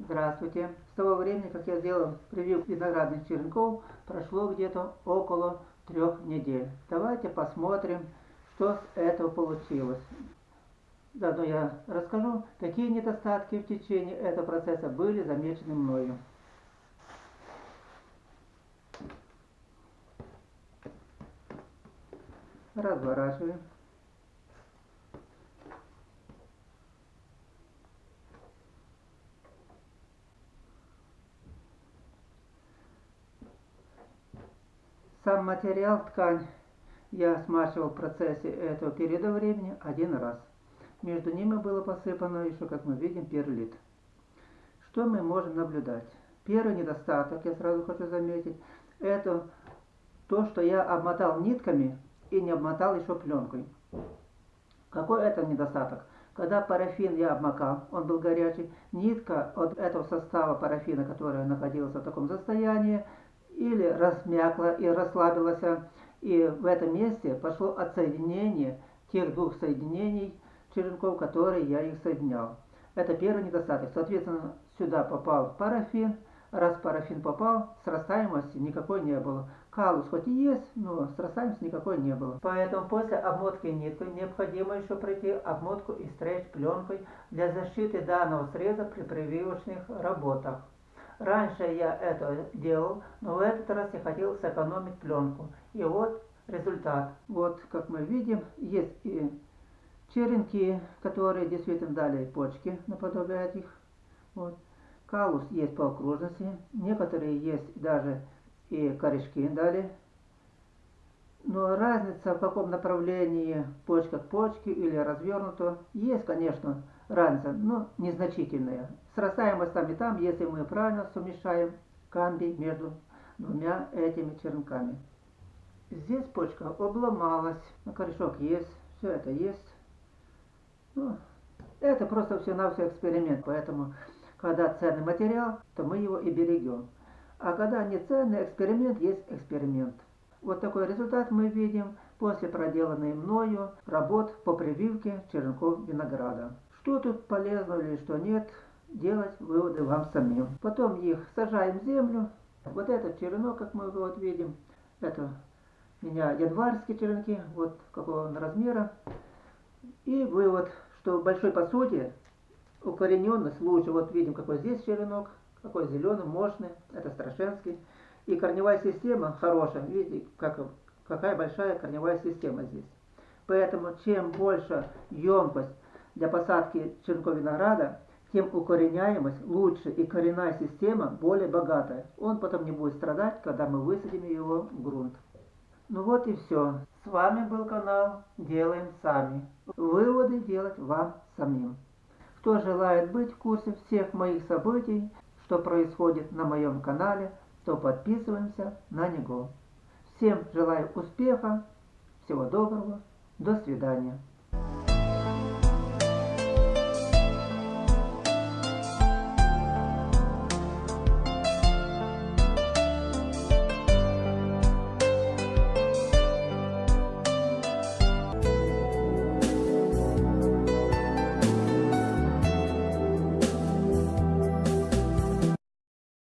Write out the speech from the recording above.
Здравствуйте! С того времени, как я сделал превью виноградных черенков, прошло где-то около трех недель. Давайте посмотрим, что с этого получилось. Заодно я расскажу, какие недостатки в течение этого процесса были замечены мною. Разворачиваем. Сам материал, ткань, я смачивал в процессе этого периода времени один раз. Между ними было посыпано еще, как мы видим, перлит. Что мы можем наблюдать? Первый недостаток, я сразу хочу заметить, это то, что я обмотал нитками и не обмотал еще пленкой. Какой это недостаток? Когда парафин я обмакал, он был горячий, нитка от этого состава парафина, которая находилась в таком состоянии, или размякла и расслабилась, и в этом месте пошло отсоединение тех двух соединений черенков, которые я их соединял. Это первый недостаток. Соответственно, сюда попал парафин. Раз парафин попал, срастаемости никакой не было. Калус хоть и есть, но срастаемости никакой не было. Поэтому после обмотки ниткой необходимо еще пройти обмотку и стрейч пленкой для защиты данного среза при прививочных работах. Раньше я это делал, но в этот раз я хотел сэкономить пленку. И вот результат. Вот, как мы видим, есть и черенки, которые действительно дали почки, наподобие их. Вот. Калус есть по окружности, некоторые есть даже и корешки дали. Но разница в каком направлении почка к почке или развернуто, есть, конечно, разница, но незначительная. Срастаемость там и там, если мы правильно сумешаем камби между двумя этими черенками. Здесь почка обломалась, на корешок есть, все это есть. Ну, это просто все на все эксперимент, поэтому когда ценный материал, то мы его и берегем. А когда не ценный эксперимент, есть эксперимент. Вот такой результат мы видим после проделанной мною работ по прививке черенков винограда. Что тут полезно или что нет, делать выводы вам самим. Потом их сажаем в землю. Вот этот черенок, как мы вот видим, это у меня январские черенки, вот какого он размера. И вывод, что в большой посуде укорененность лучше. Вот видим, какой здесь черенок, какой зеленый, мощный, это страшенский. И корневая система хорошая, видите, как, какая большая корневая система здесь. Поэтому чем больше емкость для посадки черенков винограда, тем укореняемость лучше и коренная система более богатая. Он потом не будет страдать, когда мы высадим его в грунт. Ну вот и все. С вами был канал Делаем Сами. Выводы делать вам самим. Кто желает быть в курсе всех моих событий, что происходит на моем канале, то подписываемся на него. Всем желаю успеха, всего доброго, до свидания.